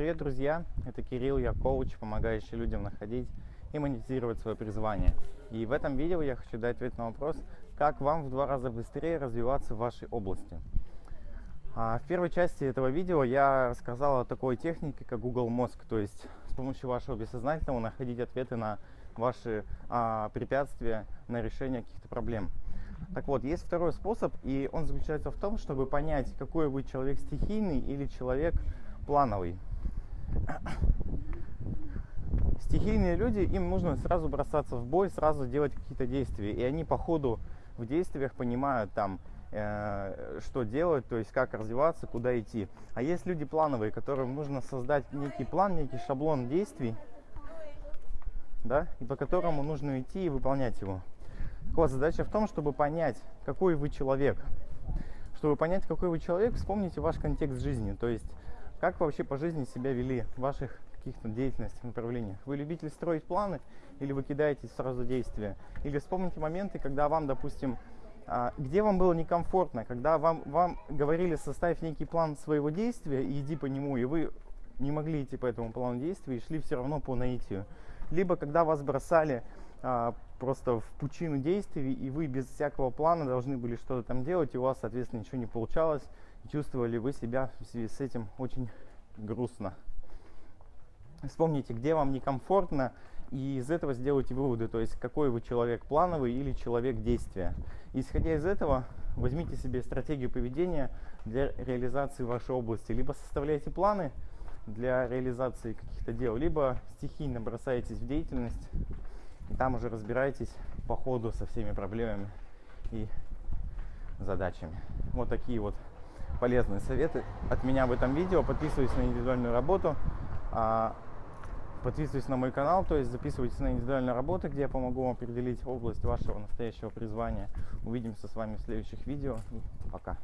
Привет, друзья! Это Кирилл, я коуч, помогающий людям находить и монетизировать свое призвание. И в этом видео я хочу дать ответ на вопрос, как вам в два раза быстрее развиваться в вашей области. А в первой части этого видео я рассказал о такой технике, как Google Мозг, то есть с помощью вашего бессознательного находить ответы на ваши а, препятствия, на решение каких-то проблем. Так вот, есть второй способ, и он заключается в том, чтобы понять, какой вы человек стихийный или человек плановый. Стихийные люди, им нужно сразу бросаться в бой, сразу делать какие-то действия. И они по ходу в действиях понимают там, э, что делать, то есть как развиваться, куда идти. А есть люди плановые, которым нужно создать некий план, некий шаблон действий, да, и по которому нужно идти и выполнять его. Так вот, задача в том, чтобы понять, какой вы человек. Чтобы понять, какой вы человек, вспомните ваш контекст жизни. То есть, как вообще по жизни себя вели в ваших каких-то деятельностях, направлениях. Вы любитель строить планы или вы кидаетесь сразу действия? Или вспомните моменты, когда вам, допустим, а, где вам было некомфортно, когда вам, вам говорили составить некий план своего действия и иди по нему, и вы не могли идти по этому плану действия и шли все равно по наитию. Либо когда вас бросали просто в пучину действий, и вы без всякого плана должны были что-то там делать, и у вас, соответственно, ничего не получалось, чувствовали вы себя в связи с этим очень грустно. Вспомните, где вам некомфортно, и из этого сделайте выводы, то есть какой вы человек плановый или человек действия. Исходя из этого, возьмите себе стратегию поведения для реализации вашей области. Либо составляйте планы для реализации каких-то дел, либо стихийно бросаетесь в деятельность, и там уже разбирайтесь по ходу со всеми проблемами и задачами. Вот такие вот полезные советы от меня в этом видео. Подписывайтесь на индивидуальную работу. А, подписывайтесь на мой канал, то есть записывайтесь на индивидуальную работу, где я помогу вам определить область вашего настоящего призвания. Увидимся с вами в следующих видео. Пока.